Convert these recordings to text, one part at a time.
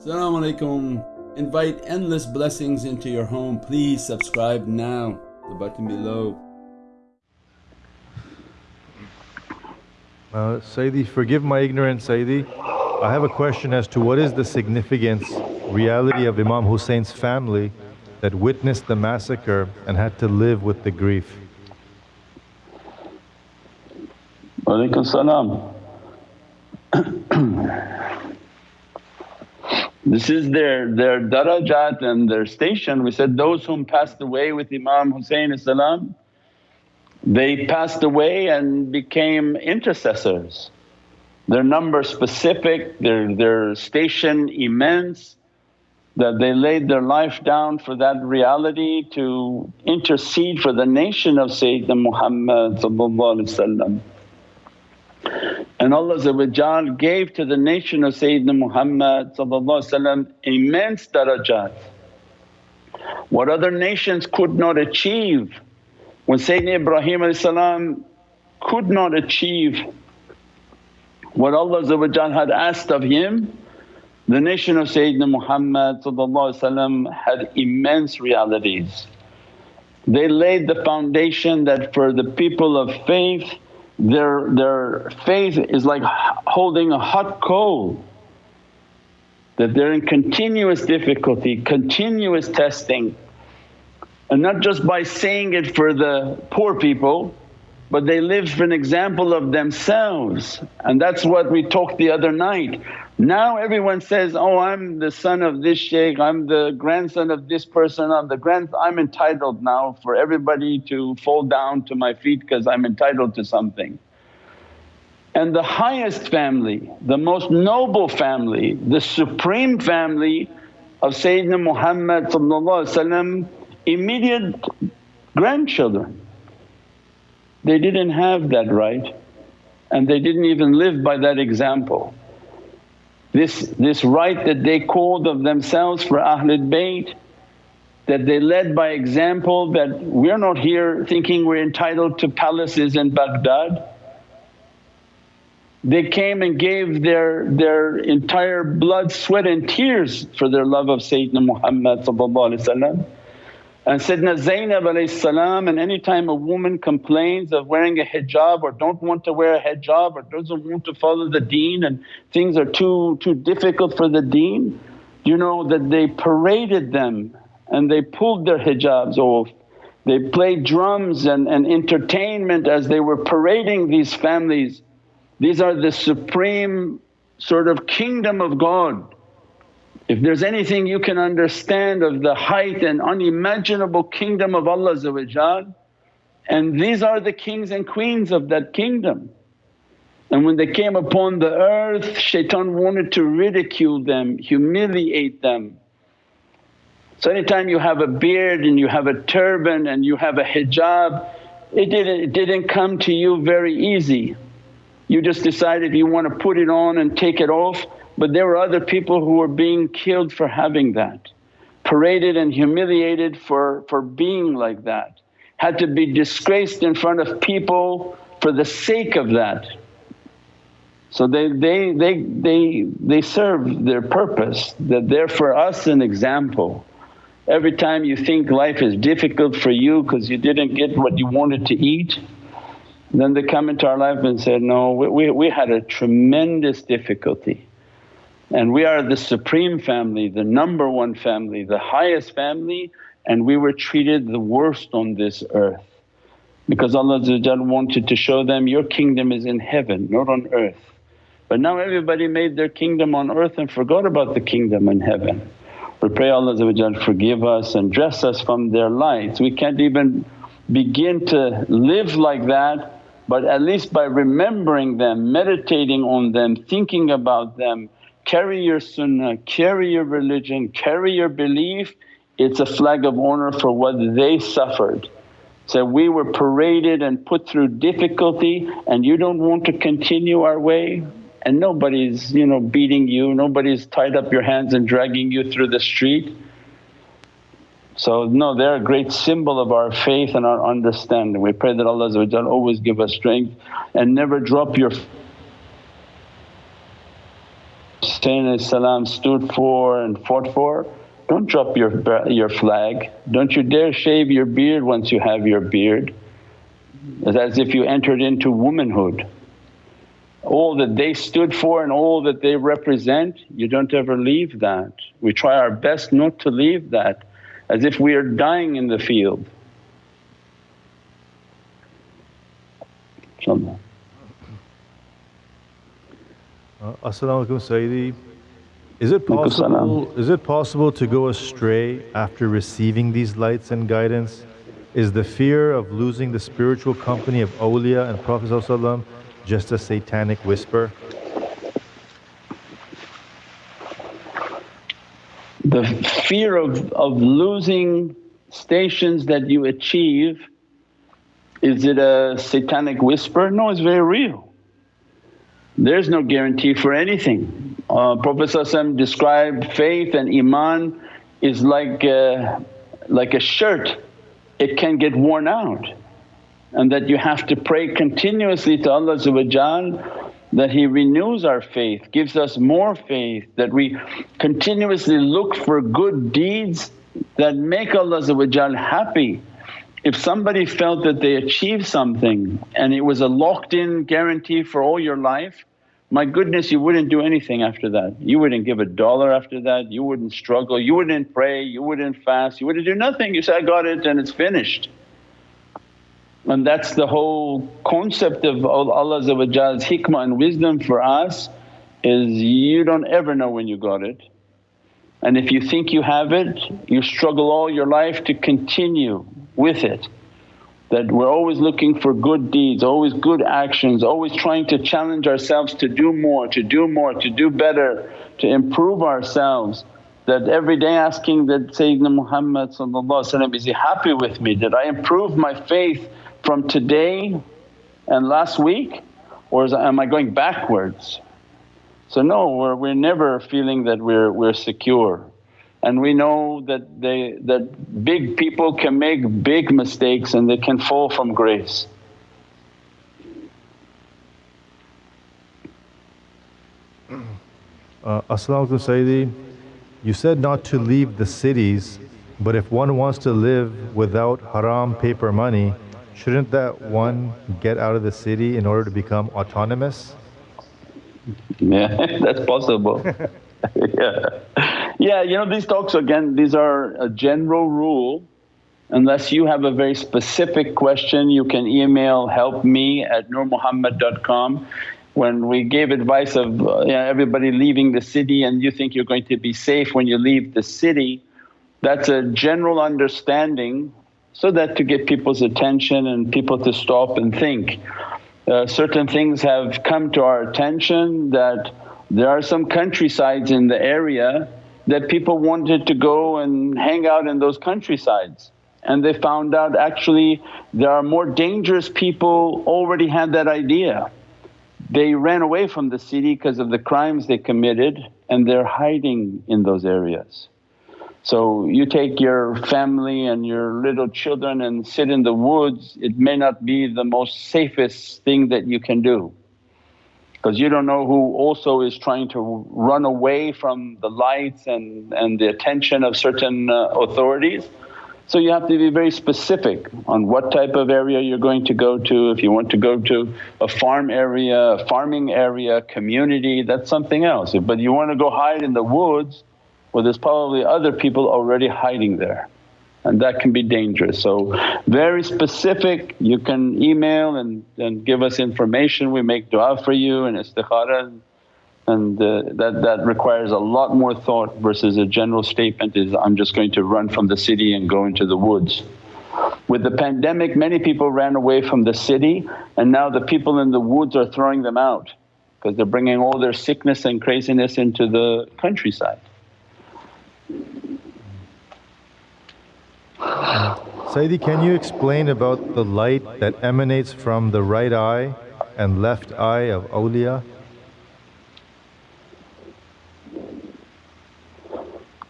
Assalamu alaikum. Invite endless blessings into your home. Please subscribe now, the button below. Uh, Sayyidi, forgive my ignorance, Sayyidi. I have a question as to what is the significance, reality of Imam Hussein's family that witnessed the massacre and had to live with the grief. Walaikum salam. This is their, their darajat and their station. We said, those whom passed away with Imam Hussein salam, they passed away and became intercessors. Their number specific, their, their station immense, that they laid their life down for that reality to intercede for the nation of Sayyidina Muhammad and Allah gave to the nation of Sayyidina Muhammad immense darajat. What other nations could not achieve, when Sayyidina Ibrahim could not achieve what Allah had asked of him, the nation of Sayyidina Muhammad had immense realities. They laid the foundation that for the people of faith, their, their faith is like holding a hot coal that they're in continuous difficulty, continuous testing. And not just by saying it for the poor people, but they live for an example of themselves and that's what we talked the other night. Now everyone says, oh I'm the son of this shaykh, I'm the grandson of this person, I'm the grand… I'm entitled now for everybody to fall down to my feet because I'm entitled to something. And the highest family, the most noble family, the supreme family of Sayyidina Muhammad immediate grandchildren. They didn't have that right and they didn't even live by that example. This, this right that they called of themselves for Ahlul Bayt, that they led by example that we're not here thinking we're entitled to palaces in Baghdad. They came and gave their, their entire blood, sweat and tears for their love of Sayyidina Muhammad and Sayyidina Zainab and any time a woman complains of wearing a hijab or don't want to wear a hijab or doesn't want to follow the deen and things are too, too difficult for the deen, you know that they paraded them and they pulled their hijabs off. They played drums and, and entertainment as they were parading these families. These are the supreme sort of kingdom of God if there's anything you can understand of the height and unimaginable kingdom of Allah and these are the kings and queens of that kingdom. And when they came upon the earth shaitan wanted to ridicule them, humiliate them. So anytime you have a beard and you have a turban and you have a hijab, it didn't, it didn't come to you very easy. You just decided you want to put it on and take it off but there were other people who were being killed for having that, paraded and humiliated for, for being like that, had to be disgraced in front of people for the sake of that. So they, they, they, they, they serve their purpose that they're for us an example. Every time you think life is difficult for you because you didn't get what you wanted to eat, then they come into our life and say, no we, we, we had a tremendous difficulty and we are the supreme family, the number one family, the highest family and we were treated the worst on this earth. Because Allah wanted to show them, your kingdom is in heaven not on earth. But now everybody made their kingdom on earth and forgot about the kingdom in heaven. We pray Allah forgive us and dress us from their lights. We can't even begin to live like that but at least by remembering them, meditating on them, thinking about them, carry your sunnah, carry your religion, carry your belief, it's a flag of honor for what they suffered. So we were paraded and put through difficulty and you don't want to continue our way and nobody's you know beating you, nobody's tied up your hands and dragging you through the street. So no, they're a great symbol of our faith and our understanding. We pray that Allah always give us strength and never drop your Hussein stood for and fought for, don't drop your, your flag. Don't you dare shave your beard once you have your beard. It's as if you entered into womanhood. All that they stood for and all that they represent, you don't ever leave that. We try our best not to leave that as if we are dying in the field. Uh, As-salamu alaykum Sayyidi. Is it possible is it possible to go astray after receiving these lights and guidance? Is the fear of losing the spiritual company of awliya and Prophet just a satanic whisper? The fear of, of losing stations that you achieve, is it a satanic whisper? No, it's very real. There's no guarantee for anything. Uh, Prophet described faith and iman is like a, like a shirt, it can get worn out and that you have to pray continuously to Allah that He renews our faith, gives us more faith, that we continuously look for good deeds that make Allah happy. If somebody felt that they achieved something and it was a locked in guarantee for all your life, my goodness you wouldn't do anything after that. You wouldn't give a dollar after that, you wouldn't struggle, you wouldn't pray, you wouldn't fast, you wouldn't do nothing. You say, I got it and it's finished. And that's the whole concept of Allah's hikmah and wisdom for us is you don't ever know when you got it. And if you think you have it, you struggle all your life to continue with it. That we're always looking for good deeds, always good actions, always trying to challenge ourselves to do more, to do more, to do better, to improve ourselves. That every day asking that Sayyidina Muhammad is he happy with me? Did I improve my faith from today and last week or is, am I going backwards? So no, we're, we're never feeling that we're, we're secure. And we know that, they, that big people can make big mistakes and they can fall from grace. Uh, Sayyidi, you said not to leave the cities, but if one wants to live without haram paper money, Shouldn't that one get out of the city in order to become autonomous? Yeah, that's possible. yeah. Yeah, you know, these talks again, these are a general rule. Unless you have a very specific question, you can email help me at nurmuhammad.com. When we gave advice of uh, you know, everybody leaving the city and you think you're going to be safe when you leave the city, that's a general understanding so that to get people's attention and people to stop and think. Uh, certain things have come to our attention that there are some countrysides in the area that people wanted to go and hang out in those countrysides and they found out actually there are more dangerous people already had that idea. They ran away from the city because of the crimes they committed and they're hiding in those areas. So you take your family and your little children and sit in the woods, it may not be the most safest thing that you can do because you don't know who also is trying to run away from the lights and, and the attention of certain uh, authorities. So you have to be very specific on what type of area you're going to go to. If you want to go to a farm area, a farming area, community, that's something else. But you want to go hide in the woods well there's probably other people already hiding there and that can be dangerous. So very specific, you can email and, and give us information, we make du'a for you and istikhara and uh, that, that requires a lot more thought versus a general statement is, I'm just going to run from the city and go into the woods. With the pandemic many people ran away from the city and now the people in the woods are throwing them out because they're bringing all their sickness and craziness into the countryside. Sayyidi, can you explain about the light that emanates from the right eye and left eye of awliya?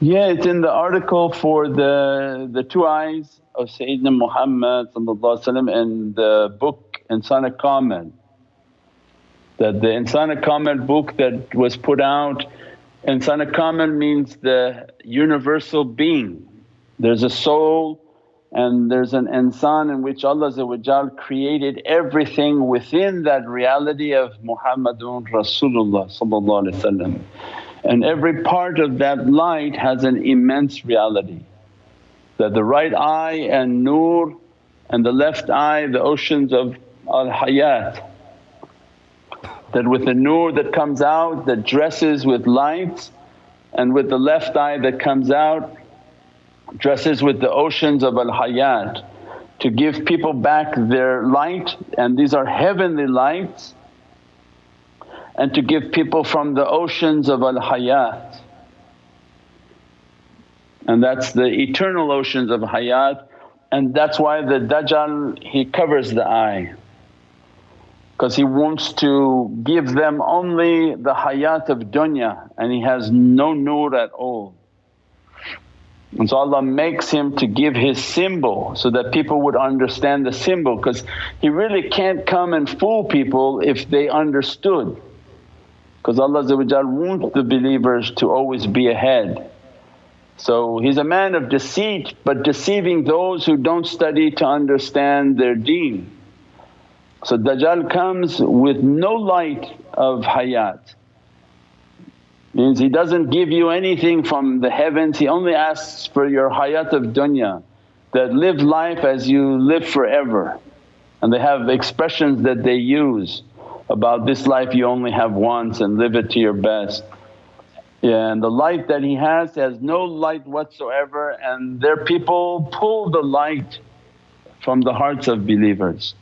Yeah, it's in the article for the, the two eyes of Sayyidina Muhammad and the book Insan Kamil. That the Insan Kamil book that was put out Insan Kamil means the universal being. There's a soul and there's an insan in which Allah created everything within that reality of Muhammadun Rasulullah and every part of that light has an immense reality. That the right eye and nur and the left eye the oceans of al-hayat that with the nur that comes out that dresses with light and with the left eye that comes out dresses with the oceans of al-hayat to give people back their light and these are heavenly lights and to give people from the oceans of al-hayat and that's the eternal oceans of hayat and that's why the Dajjal he covers the eye because he wants to give them only the hayat of dunya and he has no nur at all. And so Allah makes him to give his symbol so that people would understand the symbol because he really can't come and fool people if they understood. Because Allah wants the believers to always be ahead. So he's a man of deceit but deceiving those who don't study to understand their deen. So Dajjal comes with no light of hayat, means he doesn't give you anything from the heavens, he only asks for your hayat of dunya that live life as you live forever. And they have expressions that they use about this life you only have once and live it to your best. Yeah, and the light that he has has no light whatsoever and their people pull the light from the hearts of believers.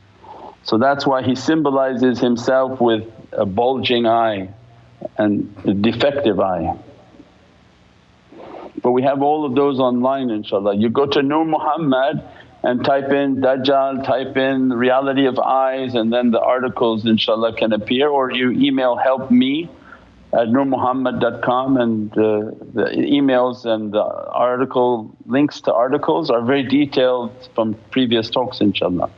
So that's why he symbolizes himself with a bulging eye and defective eye. But we have all of those online inshaAllah. You go to Nur Muhammad and type in Dajjal, type in reality of eyes and then the articles inshaAllah can appear or you email help me at nurmuhammad.com and uh, the emails and the article links to articles are very detailed from previous talks inshaAllah.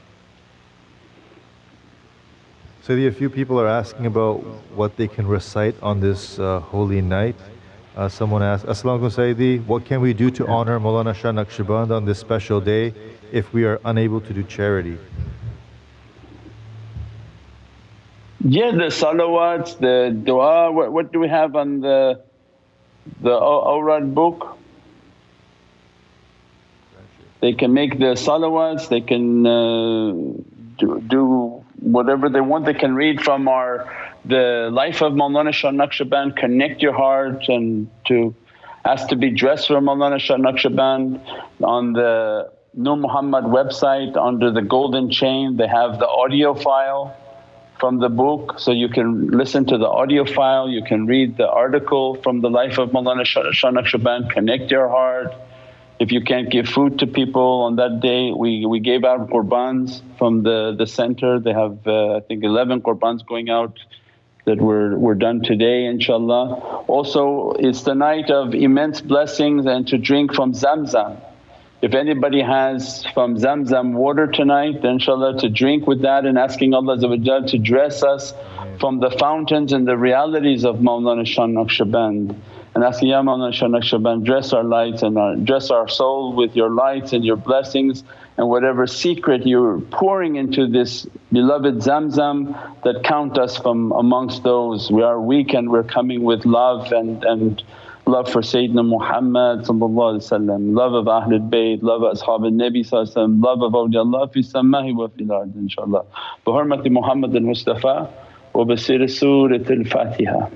Sayyidi, a few people are asking about what they can recite on this uh, holy night. Uh, someone asked, As-salamu Sayyidi, what can we do to honor Mawlana Shah Naqshband on this special day if we are unable to do charity? Yeah, the salawats, the dua, what, what do we have on the the awrad book? They can make the salawats, they can uh, do, do whatever they want they can read from our the life of Mawlana Shah Naqshband, connect your heart and to ask to be dressed for Mawlana Shah Naqshband. On the Nur Muhammad website under the golden chain they have the audio file from the book so you can listen to the audio file, you can read the article from the life of Mawlana Shah Naqshband, connect your heart if you can't give food to people on that day, we, we gave out qurbans from the, the center. They have uh, I think 11 qurbans going out that were, were done today inshallah. Also it's the night of immense blessings and to drink from Zamzam. If anybody has from Zamzam water tonight then inshaAllah to drink with that and asking Allah to dress us from the fountains and the realities of Mawlana Shah Naqshband and asking, Ya Mawlana Shah Naqshband dress our lights and our, dress our soul with your lights and your blessings and whatever secret you're pouring into this beloved Zamzam that count us from amongst those. We are weak and we're coming with love and, and love for Sayyidina Muhammad love of Ahlul Bayt, love of Ashab al-Nabi love of awliyaullah fi samahi wa fil ard inshaAllah. Bi hurmati Muhammad al-Mustafa siri Surat al-Fatiha.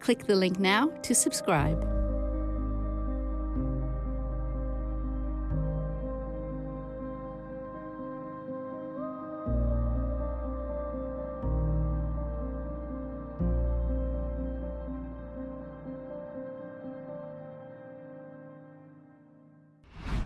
Click the link now to subscribe.